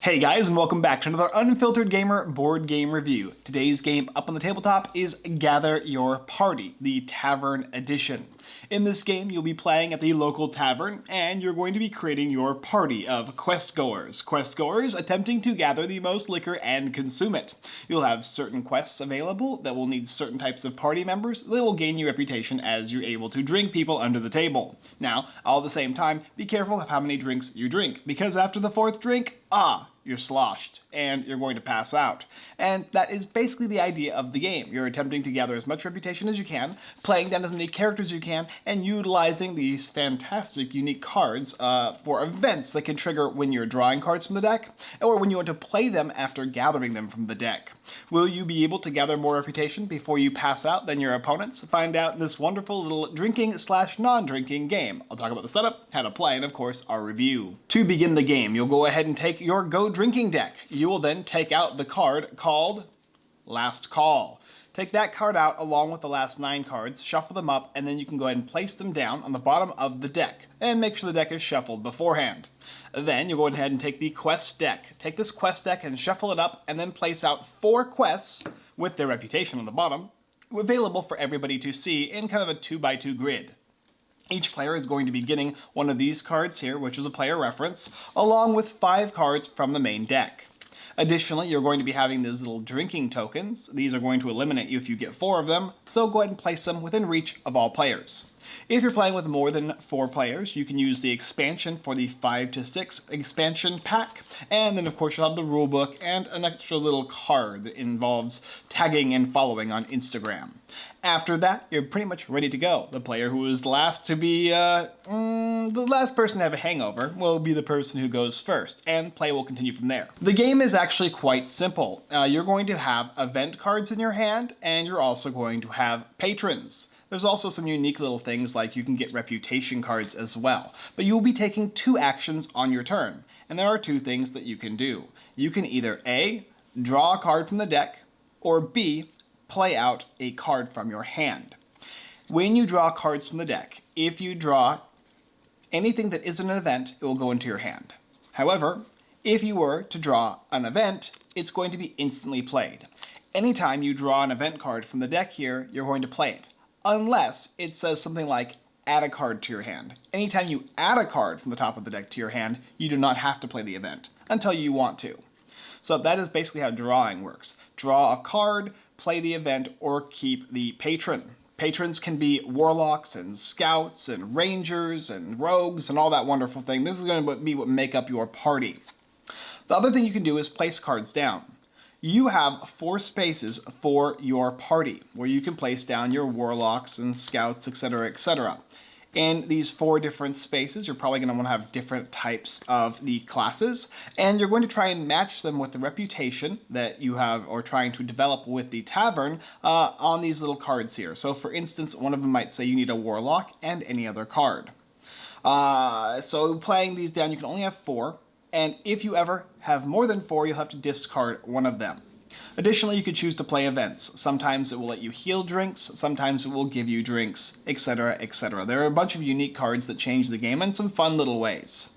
Hey guys and welcome back to another Unfiltered Gamer board game review. Today's game up on the tabletop is Gather Your Party, the Tavern Edition. In this game you'll be playing at the local tavern and you're going to be creating your party of quest goers. Quest goers attempting to gather the most liquor and consume it. You'll have certain quests available that will need certain types of party members that will gain you reputation as you're able to drink people under the table. Now, all at the same time, be careful of how many drinks you drink because after the fourth drink, ah, you're sloshed and you're going to pass out. And that is basically the idea of the game. You're attempting to gather as much reputation as you can, playing down as many characters as you can, and utilizing these fantastic unique cards uh, for events that can trigger when you're drawing cards from the deck, or when you want to play them after gathering them from the deck. Will you be able to gather more reputation before you pass out than your opponents? Find out in this wonderful little drinking slash non-drinking game. I'll talk about the setup, how to play, and of course our review. To begin the game, you'll go ahead and take your Go drinking deck. You will then take out the card called Last Call. Take that card out along with the last nine cards, shuffle them up, and then you can go ahead and place them down on the bottom of the deck, and make sure the deck is shuffled beforehand. Then you'll go ahead and take the quest deck. Take this quest deck and shuffle it up, and then place out four quests with their reputation on the bottom, available for everybody to see in kind of a 2 by 2 grid. Each player is going to be getting one of these cards here, which is a player reference, along with five cards from the main deck. Additionally, you're going to be having these little drinking tokens. These are going to eliminate you if you get four of them, so go ahead and place them within reach of all players. If you're playing with more than four players, you can use the expansion for the 5 to 6 expansion pack, and then of course you'll have the rulebook and an extra little card that involves tagging and following on Instagram. After that, you're pretty much ready to go. The player who is last to be, uh, mm, the last person to have a hangover will be the person who goes first, and play will continue from there. The game is actually quite simple. Uh, you're going to have event cards in your hand, and you're also going to have patrons. There's also some unique little things like you can get reputation cards as well. But you will be taking two actions on your turn. And there are two things that you can do. You can either A, draw a card from the deck, or B, play out a card from your hand. When you draw cards from the deck, if you draw anything that isn't an event, it will go into your hand. However, if you were to draw an event, it's going to be instantly played. Anytime you draw an event card from the deck here, you're going to play it unless it says something like add a card to your hand. Anytime you add a card from the top of the deck to your hand, you do not have to play the event until you want to. So that is basically how drawing works. Draw a card, play the event, or keep the patron. Patrons can be warlocks and scouts and rangers and rogues and all that wonderful thing. This is going to be what make up your party. The other thing you can do is place cards down you have four spaces for your party where you can place down your warlocks and scouts, etc., etc. In these four different spaces, you're probably going to want to have different types of the classes, and you're going to try and match them with the reputation that you have or trying to develop with the tavern uh, on these little cards here. So for instance, one of them might say you need a warlock and any other card. Uh, so playing these down, you can only have four and if you ever have more than four, you'll have to discard one of them. Additionally, you could choose to play events. Sometimes it will let you heal drinks, sometimes it will give you drinks, etc, etc. There are a bunch of unique cards that change the game in some fun little ways.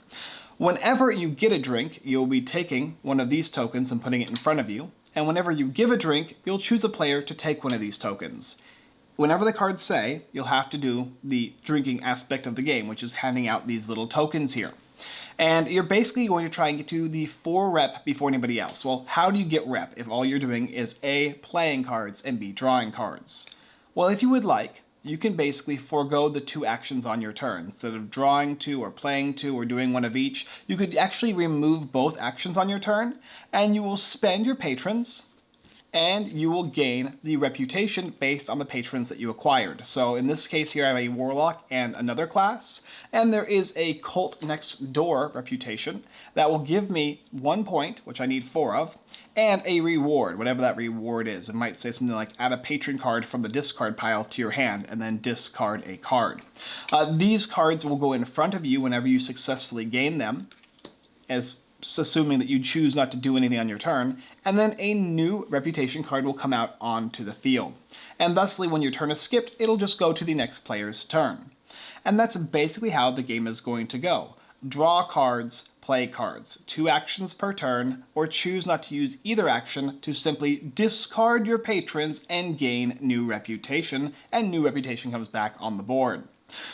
Whenever you get a drink, you'll be taking one of these tokens and putting it in front of you, and whenever you give a drink, you'll choose a player to take one of these tokens. Whenever the cards say, you'll have to do the drinking aspect of the game, which is handing out these little tokens here. And you're basically going to try and get to the 4 rep before anybody else. Well, how do you get rep if all you're doing is A, playing cards, and B, drawing cards? Well, if you would like, you can basically forego the two actions on your turn. Instead of drawing two or playing two or doing one of each, you could actually remove both actions on your turn, and you will spend your patrons, and you will gain the reputation based on the patrons that you acquired. So in this case here I have a Warlock and another class, and there is a Cult Next Door reputation that will give me one point, which I need four of, and a reward, whatever that reward is. It might say something like add a patron card from the discard pile to your hand and then discard a card. Uh, these cards will go in front of you whenever you successfully gain them as assuming that you choose not to do anything on your turn, and then a new reputation card will come out onto the field. And thusly, when your turn is skipped, it'll just go to the next player's turn. And that's basically how the game is going to go. Draw cards, play cards, two actions per turn, or choose not to use either action to simply discard your patrons and gain new reputation, and new reputation comes back on the board.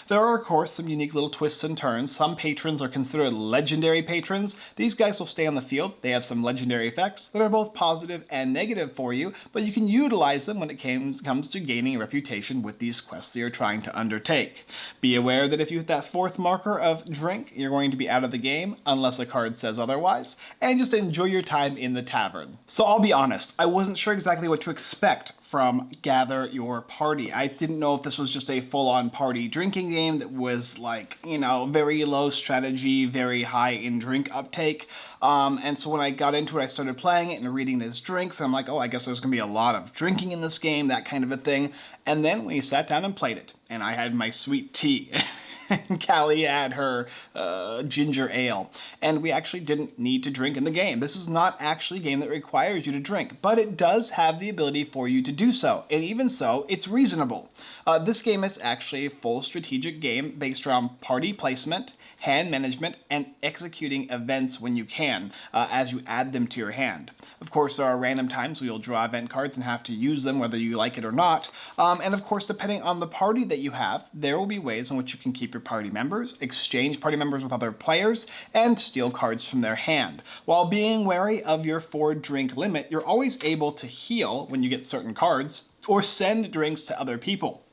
There are, of course, some unique little twists and turns. Some patrons are considered legendary patrons. These guys will stay on the field. They have some legendary effects that are both positive and negative for you, but you can utilize them when it comes to gaining a reputation with these quests that you're trying to undertake. Be aware that if you hit that fourth marker of drink, you're going to be out of the game, unless a card says otherwise, and just enjoy your time in the tavern. So I'll be honest, I wasn't sure exactly what to expect from Gather Your Party. I didn't know if this was just a full-on party drinking game that was like, you know, very low strategy, very high in drink uptake. Um, and so when I got into it, I started playing it and reading his drinks. And I'm like, oh, I guess there's going to be a lot of drinking in this game, that kind of a thing. And then we sat down and played it, and I had my sweet tea. and Callie had her uh, ginger ale. And we actually didn't need to drink in the game. This is not actually a game that requires you to drink, but it does have the ability for you to do so. And even so, it's reasonable. Uh, this game is actually a full strategic game based around party placement, hand management, and executing events when you can, uh, as you add them to your hand. Of course, there are random times where you'll draw event cards and have to use them whether you like it or not. Um, and of course, depending on the party that you have, there will be ways in which you can keep your party members, exchange party members with other players, and steal cards from their hand. While being wary of your four drink limit, you're always able to heal when you get certain cards, or send drinks to other people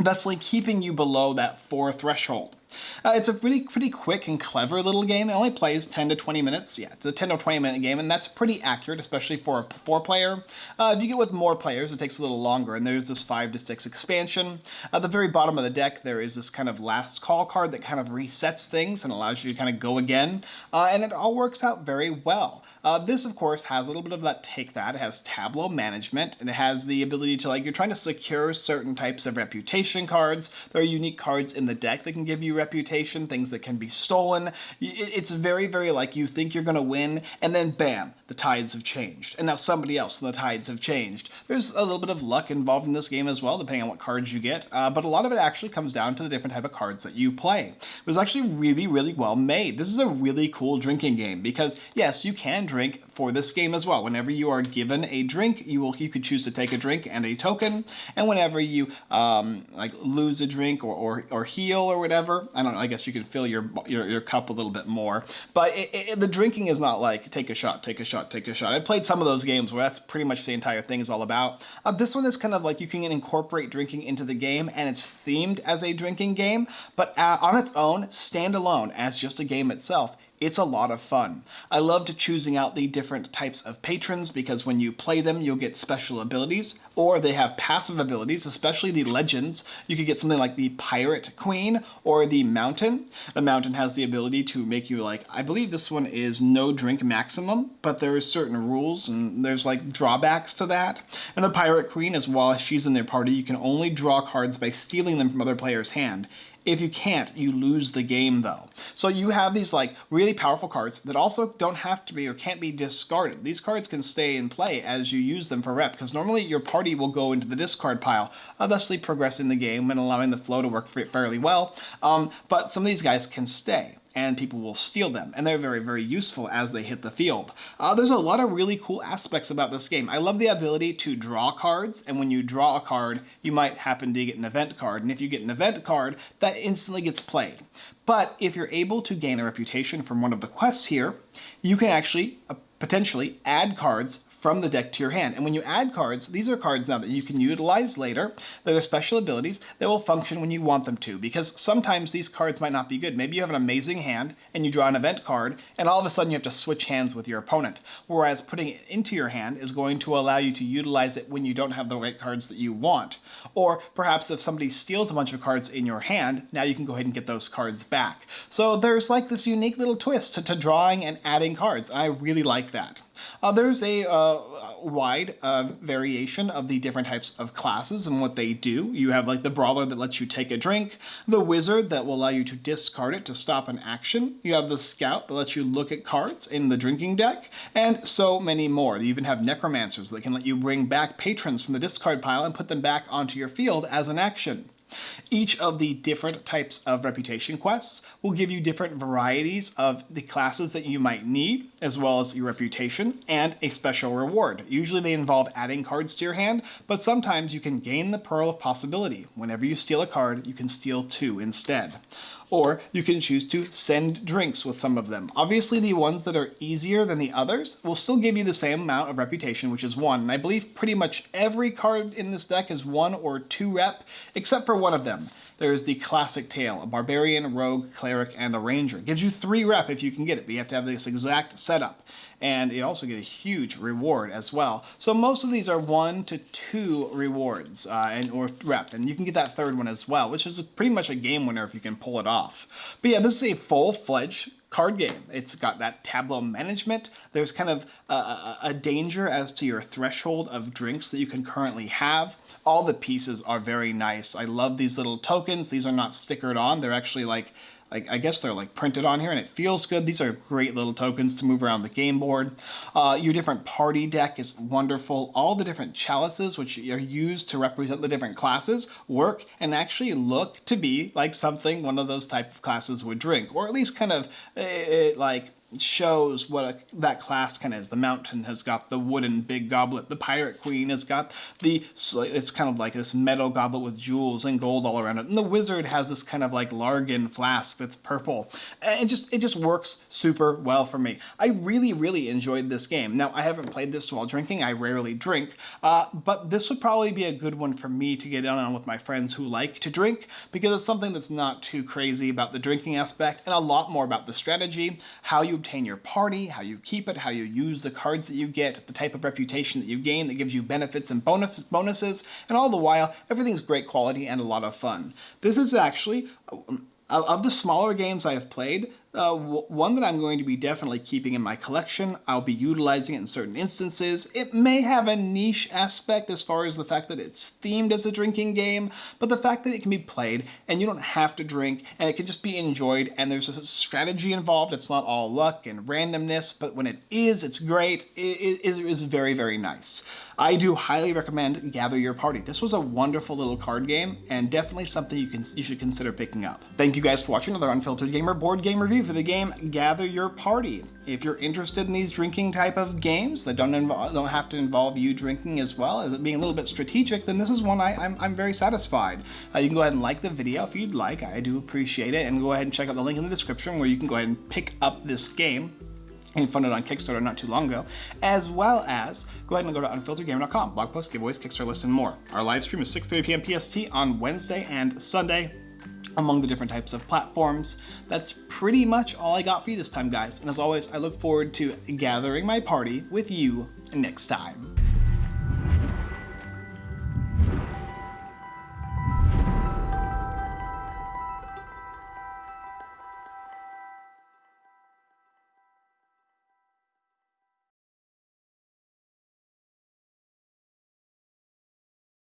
thusly keeping you below that four threshold. Uh, it's a pretty pretty quick and clever little game. It only plays 10 to 20 minutes. Yeah, it's a 10 to 20 minute game, and that's pretty accurate, especially for a four player. Uh, if you get with more players, it takes a little longer, and there's this five to six expansion. At the very bottom of the deck, there is this kind of last call card that kind of resets things and allows you to kind of go again, uh, and it all works out very well. Uh, this, of course, has a little bit of that take that. It has tableau management, and it has the ability to, like, you're trying to secure certain types of reputation cards. There are unique cards in the deck that can give you reputation, things that can be stolen. It's very, very like you think you're going to win, and then bam, the tides have changed. And now somebody else and the tides have changed. There's a little bit of luck involved in this game as well, depending on what cards you get, uh, but a lot of it actually comes down to the different type of cards that you play. It was actually really, really well made. This is a really cool drinking game because, yes, you can drink for this game as well. Whenever you are given a drink, you will you could choose to take a drink and a token, and whenever you um, like lose a drink or, or, or heal or whatever, I don't know, I guess you can fill your, your, your cup a little bit more, but it, it, the drinking is not like take a shot, take a shot, take a shot. I played some of those games where that's pretty much the entire thing is all about. Uh, this one is kind of like you can incorporate drinking into the game and it's themed as a drinking game, but uh, on its own, standalone as just a game itself, it's a lot of fun. I loved choosing out the different types of patrons because when you play them, you'll get special abilities, or they have passive abilities, especially the legends. You could get something like the Pirate Queen or the Mountain. The Mountain has the ability to make you like, I believe this one is no drink maximum, but there is certain rules and there's like drawbacks to that. And the Pirate Queen is while she's in their party, you can only draw cards by stealing them from other players' hand. If you can't, you lose the game though. So you have these like really powerful cards that also don't have to be or can't be discarded. These cards can stay in play as you use them for rep because normally your party will go into the discard pile, thusly progressing the game and allowing the flow to work fairly well. Um, but some of these guys can stay and people will steal them, and they're very, very useful as they hit the field. Uh, there's a lot of really cool aspects about this game. I love the ability to draw cards, and when you draw a card, you might happen to get an event card, and if you get an event card, that instantly gets played. But if you're able to gain a reputation from one of the quests here, you can actually uh, potentially add cards from the deck to your hand. And when you add cards, these are cards now that you can utilize later. They're special abilities that will function when you want them to, because sometimes these cards might not be good. Maybe you have an amazing hand and you draw an event card, and all of a sudden you have to switch hands with your opponent. Whereas putting it into your hand is going to allow you to utilize it when you don't have the right cards that you want. Or perhaps if somebody steals a bunch of cards in your hand, now you can go ahead and get those cards back. So there's like this unique little twist to, to drawing and adding cards. I really like that. Uh, there's a uh, wide uh, variation of the different types of classes and what they do. You have like the Brawler that lets you take a drink, the Wizard that will allow you to discard it to stop an action, you have the Scout that lets you look at cards in the drinking deck, and so many more. You even have Necromancers that can let you bring back patrons from the discard pile and put them back onto your field as an action. Each of the different types of reputation quests will give you different varieties of the classes that you might need, as well as your reputation, and a special reward. Usually they involve adding cards to your hand, but sometimes you can gain the Pearl of Possibility. Whenever you steal a card, you can steal two instead or you can choose to send drinks with some of them. Obviously, the ones that are easier than the others will still give you the same amount of reputation, which is one. And I believe pretty much every card in this deck is one or two rep, except for one of them. There's the classic tale, a barbarian, rogue, cleric, and a ranger. It gives you three rep if you can get it, but you have to have this exact setup and you also get a huge reward as well. So most of these are one to two rewards uh, and or rep, and you can get that third one as well, which is pretty much a game winner if you can pull it off. But yeah, this is a full-fledged card game. It's got that tableau management. There's kind of a, a, danger as to your threshold of drinks that you can currently have. All the pieces are very nice. I love these little tokens. These are not stickered on. They're actually like like I guess they're like printed on here and it feels good. These are great little tokens to move around the game board. Uh, your different party deck is wonderful. All the different chalices which are used to represent the different classes work and actually look to be like something one of those type of classes would drink or at least kind of uh, like shows what a, that class kind of is. The mountain has got the wooden big goblet. The pirate queen has got the, it's kind of like this metal goblet with jewels and gold all around it. And the wizard has this kind of like Largan flask that's purple. And it just, it just works super well for me. I really, really enjoyed this game. Now, I haven't played this while drinking. I rarely drink, uh, but this would probably be a good one for me to get on with my friends who like to drink because it's something that's not too crazy about the drinking aspect and a lot more about the strategy, how you obtain your party, how you keep it, how you use the cards that you get, the type of reputation that you gain that gives you benefits and bonus bonuses, and all the while, everything's great quality and a lot of fun. This is actually, um, of the smaller games I have played, uh, one that I'm going to be definitely keeping in my collection. I'll be utilizing it in certain instances. It may have a niche aspect as far as the fact that it's themed as a drinking game, but the fact that it can be played and you don't have to drink and it can just be enjoyed and there's a strategy involved. It's not all luck and randomness, but when it is, it's great. It is very, very nice. I do highly recommend Gather Your Party. This was a wonderful little card game and definitely something you can you should consider picking up. Thank you guys for watching another Unfiltered Gamer board game review for the game Gather Your Party. If you're interested in these drinking type of games that don't involve, don't have to involve you drinking as well as being a little bit strategic, then this is one I, am very satisfied. Uh, you can go ahead and like the video if you'd like. I do appreciate it. And go ahead and check out the link in the description where you can go ahead and pick up this game and funded on Kickstarter not too long ago, as well as go ahead and go to unfilteredgamer.com, blog posts, giveaways, Kickstarter lists, and more. Our live stream is 6.30 p.m. PST on Wednesday and Sunday among the different types of platforms. That's pretty much all I got for you this time, guys. And as always, I look forward to gathering my party with you next time.